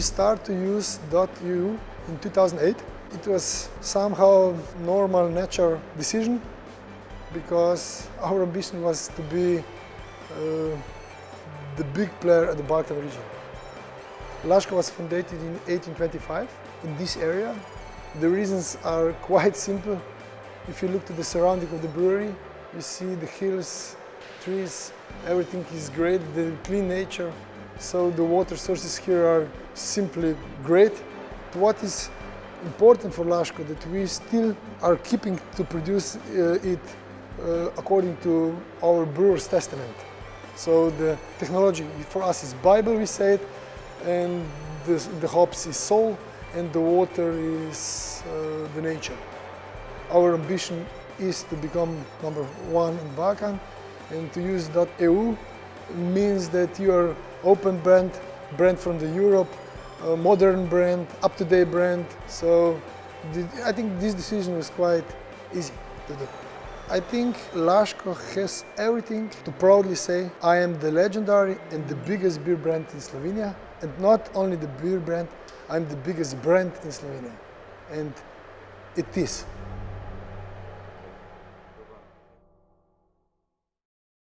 We started to use .eu in 2008. It was somehow normal, natural decision because our ambition was to be uh, the big player at the Balkan region. Laško was founded in 1825 in this area. The reasons are quite simple. If you look to the surrounding of the brewery, you see the hills, trees, everything is great, the clean nature. So the water sources here are simply great. What is important for Laško that we still are keeping to produce uh, it uh, according to our brewer's testament. So the technology for us is Bible, we say it, and the, the hops is soul, and the water is uh, the nature. Our ambition is to become number one in Balkan, and to use that .eu means that you are open brand, brand from the Europe, modern brand, up-to-date brand. So I think this decision was quite easy to do. I think Laško has everything to proudly say I am the legendary and the biggest beer brand in Slovenia. And not only the beer brand, I'm the biggest brand in Slovenia. And it is.